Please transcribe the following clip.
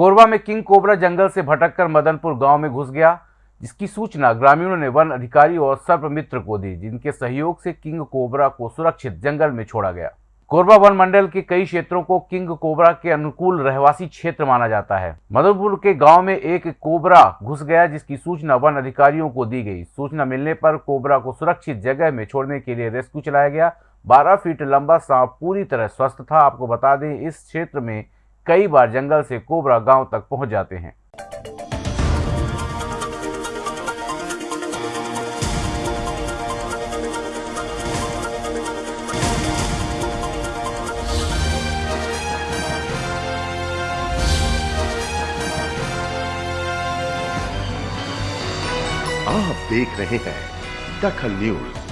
कोरबा में king cobra जंगल से भटककर मदनपुर गाँव में घुस गया, जिसकी सूचना ग्रामीणों ने वन अधिकारी और सर्प मित्र को दी, जिनके सहयोग से किंग कोबरा को सुरक्षित जंगल में छोड़ा गया। कोरबा वन मंडल के कई क्षेत्रों को किंग कोबरा के अनुकूल रहवासी क्षेत्र माना जाता है। मदनपुर के गाँव में एक कोबरा घुस गया, जिसकी सूचना वन अधिकारियों को दी गई। सूचना मिलने पर कोबरा को सुरक्षित जगह में छोड़ने के लिए रेस्क्यू चलाया गया। 12 फीट लंबा सांप पूरी तरह स्वस्थ था। आपको बता दें, इस क्षेत्र में कई बार जंगल से कोबरा गाँव तक पहुँच जाते हैं। आप देख रहे हैं दखल न्यूज़।